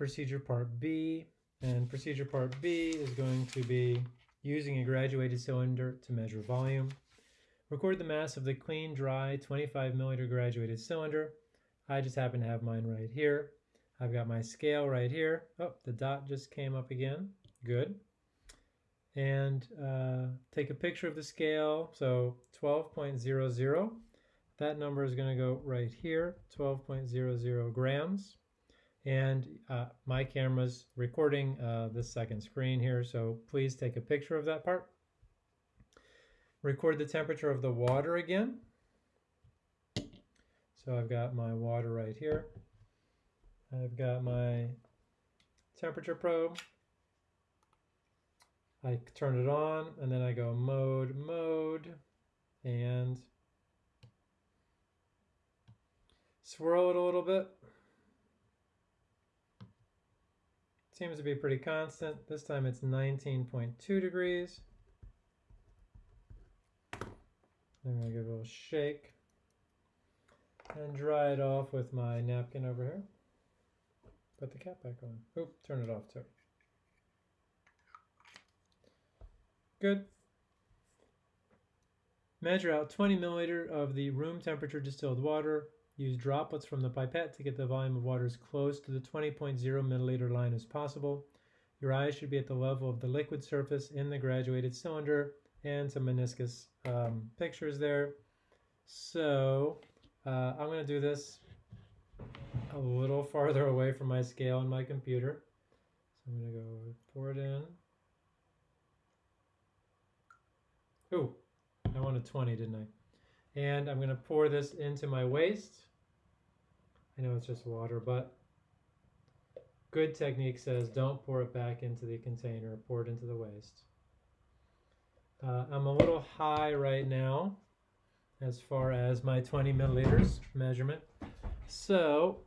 procedure part B. And procedure part B is going to be using a graduated cylinder to measure volume. Record the mass of the clean, dry 25 milliliter graduated cylinder. I just happen to have mine right here. I've got my scale right here. Oh, the dot just came up again. Good. And uh, take a picture of the scale. So 12.00. That number is going to go right here, 12.00 grams. And uh, my camera's recording uh, this second screen here, so please take a picture of that part. Record the temperature of the water again. So I've got my water right here. I've got my temperature probe. I turn it on and then I go mode, mode, and swirl it a little bit. Seems to be pretty constant. This time it's 19.2 degrees. I'm to give it a little shake and dry it off with my napkin over here. Put the cap back on. Oop, turn it off too. Good. Measure out 20 milliliter of the room temperature distilled water. Use droplets from the pipette to get the volume of water as close to the 20.0 milliliter line as possible. Your eyes should be at the level of the liquid surface in the graduated cylinder and some meniscus um, pictures there. So uh, I'm going to do this a little farther away from my scale on my computer. So I'm going to go pour it in. Ooh, I wanted 20, didn't I? And I'm going to pour this into my waste. I know it's just water, but good technique says don't pour it back into the container, pour it into the waste. Uh, I'm a little high right now as far as my 20 milliliters measurement. So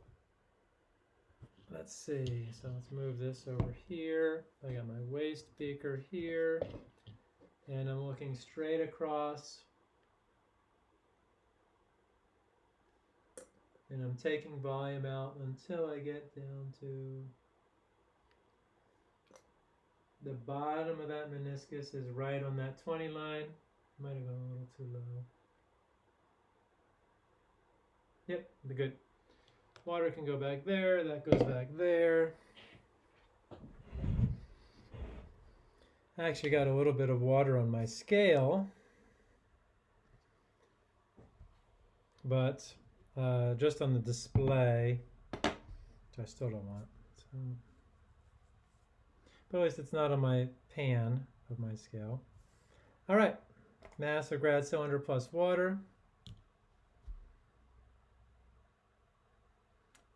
let's see. So let's move this over here. I got my waste beaker here and I'm looking straight across and I'm taking volume out until I get down to the bottom of that meniscus is right on that 20 line. Might have gone a little too low. Yep, the good. Water can go back there, that goes back there. I actually got a little bit of water on my scale, but uh, just on the display, which I still don't want. So, but at least it's not on my pan of my scale. All right, mass of grad cylinder plus water.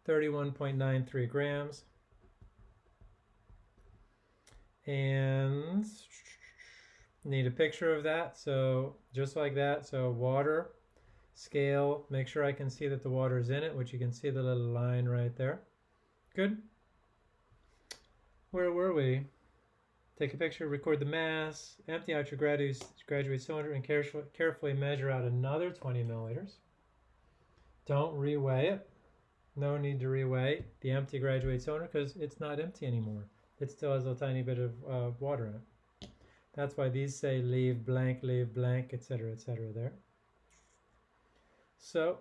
31.93 grams. And need a picture of that. So just like that. So water, scale, make sure I can see that the water is in it, which you can see the little line right there. Good. Where were we? Take a picture, record the mass, empty out your graduate, graduate cylinder, and carefully carefully measure out another 20 milliliters. Don't reweigh it. No need to reweigh the empty graduate cylinder because it's not empty anymore. It still has a tiny bit of uh, water in it. That's why these say leave blank, leave blank, etc., etc. there. So,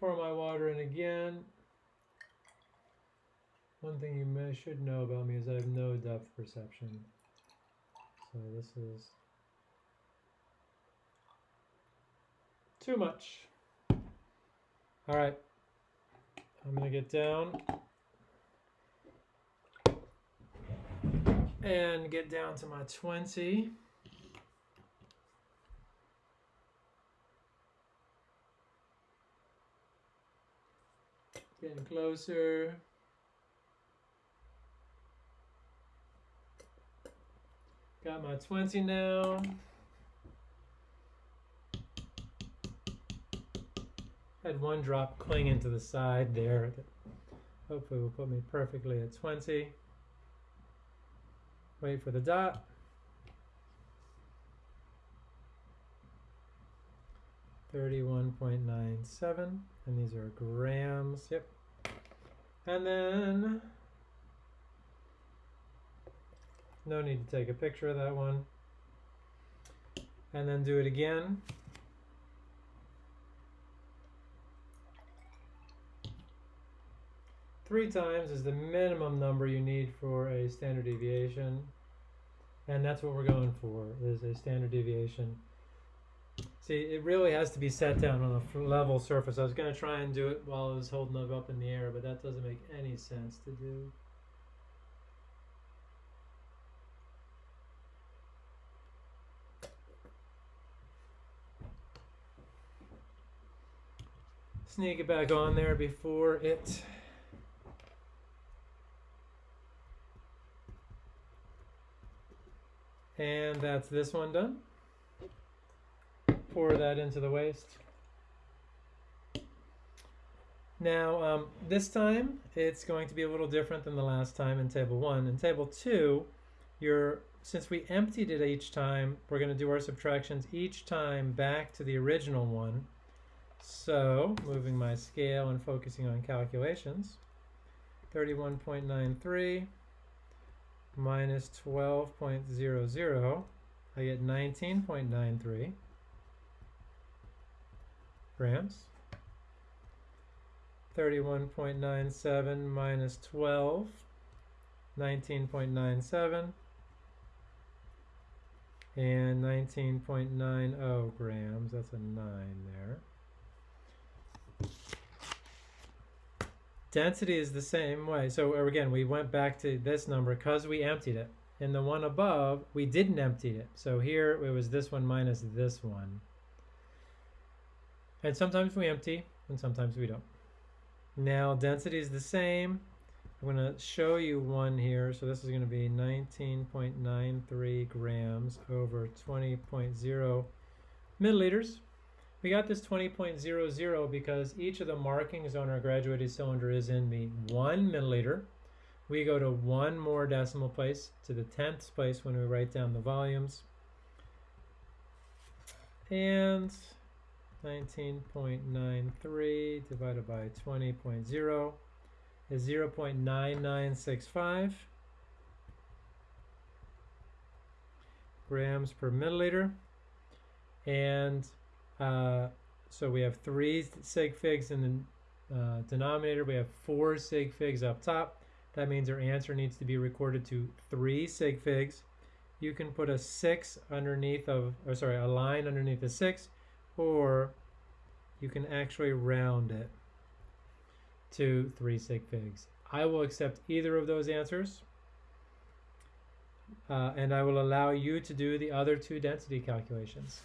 pour my water in again. One thing you may, should know about me is I have no depth perception. So this is too much. All right, I'm gonna get down and get down to my 20. Getting closer. Got my 20 now. Had one drop clinging to the side there. Hopefully will put me perfectly at 20. Wait for the dot. 31.97, and these are grams, yep. And then, no need to take a picture of that one. And then do it again. Three times is the minimum number you need for a standard deviation. And that's what we're going for, is a standard deviation. See, it really has to be set down on a level surface. I was going to try and do it while I was holding it up in the air, but that doesn't make any sense to do. Sneak it back on there before it And that's this one done. Pour that into the waste. Now, um, this time it's going to be a little different than the last time in table one. In table two, you're, since we emptied it each time, we're going to do our subtractions each time back to the original one. So, moving my scale and focusing on calculations, 31.93 minus 12.00, I get 19.93 grams. 31.97 minus 12, 19.97, and 19.90 grams, that's a 9 there. Density is the same way. So uh, again, we went back to this number because we emptied it. In the one above, we didn't empty it. So here it was this one minus this one. And sometimes we empty and sometimes we don't. Now density is the same. I'm going to show you one here. So this is going to be 19.93 grams over 20.0 milliliters. We got this 20.00 because each of the markings on our graduated cylinder is in the one milliliter. We go to one more decimal place to the tenths place when we write down the volumes. And 19.93 divided by 20.0 is 0.9965 grams per milliliter. And uh, so we have three sig figs in the uh, denominator. We have four sig figs up top. That means our answer needs to be recorded to three sig figs. You can put a six underneath of, or sorry, a line underneath the six, or you can actually round it to three sig figs. I will accept either of those answers. Uh, and I will allow you to do the other two density calculations.